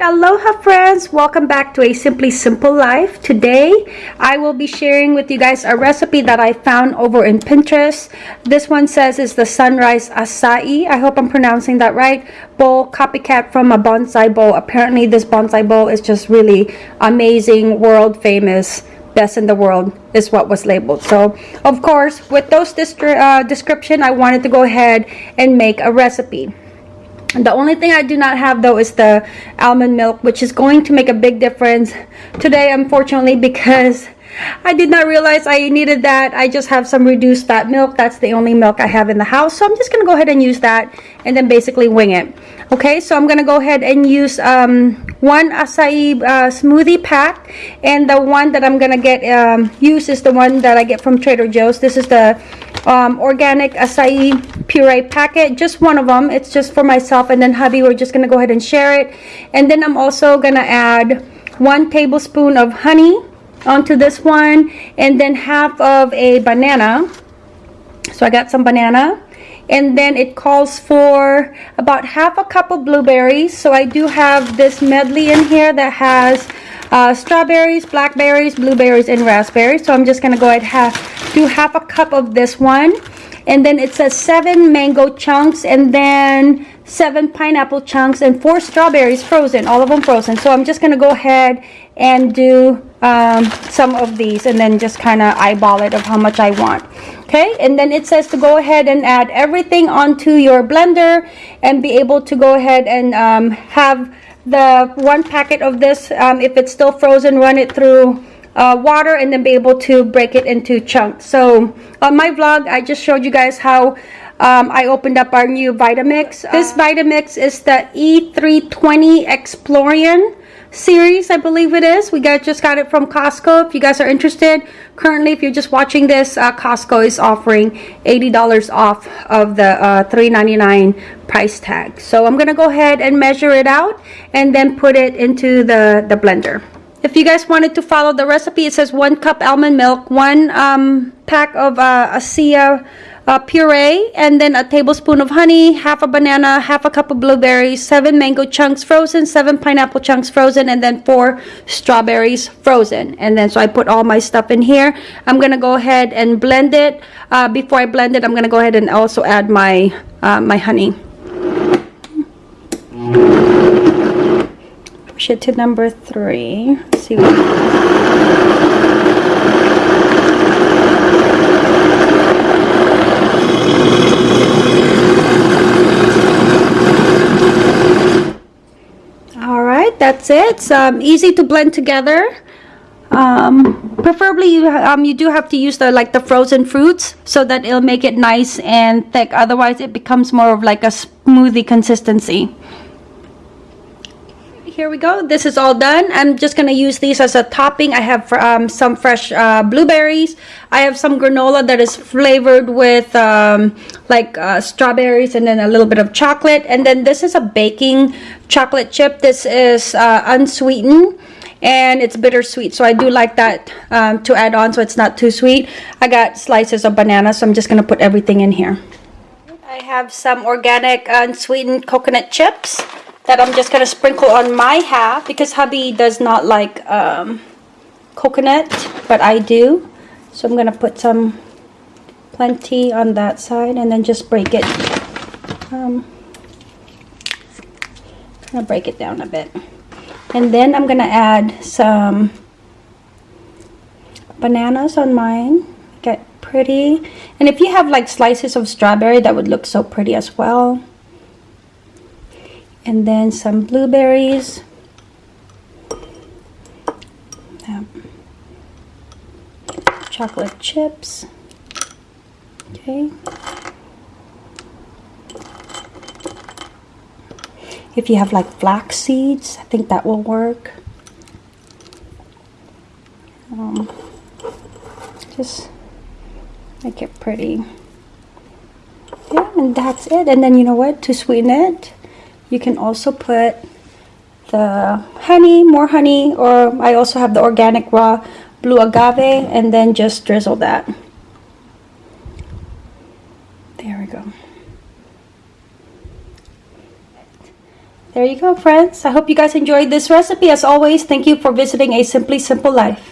aloha friends. Welcome back to a simply simple life. Today i will be sharing with you guys a recipe that i found over in pinterest. This one says is the sunrise acai. I hope i'm pronouncing that right. Bowl copycat from a bonsai bowl. Apparently this bonsai bowl is just really amazing world famous best in the world is what was labeled. So of course with those uh, description i wanted to go ahead and make a recipe the only thing I do not have though is the almond milk which is going to make a big difference today unfortunately because I did not realize I needed that. I just have some reduced fat milk. That's the only milk I have in the house. So I'm just going to go ahead and use that and then basically wing it. Okay, so I'm going to go ahead and use um, one acai uh, smoothie pack. And the one that I'm going to get um, use is the one that I get from Trader Joe's. This is the um, organic acai puree packet. Just one of them. It's just for myself. And then hubby, we're just to go ahead and share it. And then I'm also to add one tablespoon of honey onto this one and then half of a banana so I got some banana and then it calls for about half a cup of blueberries so I do have this medley in here that has uh, strawberries blackberries blueberries and raspberries so I'm just gonna go ahead have, do half a cup of this one and then it says seven mango chunks and then seven pineapple chunks and four strawberries frozen all of them frozen. So I'm just gonna go ahead and do um, some of these and then just kind of eyeball it of how much I want okay? And then it says to go ahead and add everything onto your blender and be able to go ahead and um, have the one packet of this um, if it's still frozen run it through uh, water and then be able to break it into chunks. So on my vlog I just showed you guys how um, I opened up our new Vitamix. This Vitamix is the E320 Explorian series i believe it is. We got just got it from costco. If you guys are interested currently if you're just watching this uh, costco is offering 80 dollars off of the uh, 3.99 price tag. So i'm gonna go ahead and measure it out and then put it into the the blender if you guys wanted to follow the recipe it says one cup almond milk one um, pack of uh, acai uh, puree and then a tablespoon of honey, half a banana, half a cup of blueberries, seven mango chunks frozen, seven pineapple chunks frozen, and then four strawberries frozen. And then so I put all my stuff in here. I'm going to go ahead and blend it. Uh, before I blend it, I'm going to go ahead and also add my, uh, my honey. It to number three. Let's see. That's it. It's um, easy to blend together. Um, preferably you, um, you do have to use the like the frozen fruits so that it'll make it nice and thick. Otherwise it becomes more of like a smoothie consistency here we go. This is all done. I'm just going to use these as a topping. I have um, some fresh uh, blueberries. I have some granola that is flavored with um, like uh, strawberries and then a little bit of chocolate. And then this is a baking chocolate chip. This is uh, unsweetened and it's bittersweet. So i do like that um, to add on so it's not too sweet. I got slices of banana so i'm just going to put everything in here. I have some organic unsweetened coconut chips that I'm just going to sprinkle on my half because hubby does not like um, coconut, but I do. So I'm going to put some plenty on that side and then just break it. Um, going to break it down a bit. And then I'm going to add some bananas on mine. Get pretty. And if you have like slices of strawberry, that would look so pretty as well and then some blueberries. Chocolate chips. Okay. If you have like flax seeds I think that will work. Um, just make it pretty. Yeah and that's it. And then you know what? To sweeten it you can also put the honey, more honey, or I also have the organic raw blue agave and then just drizzle that. There we go. There you go, friends. I hope you guys enjoyed this recipe. As always, thank you for visiting A Simply Simple Life.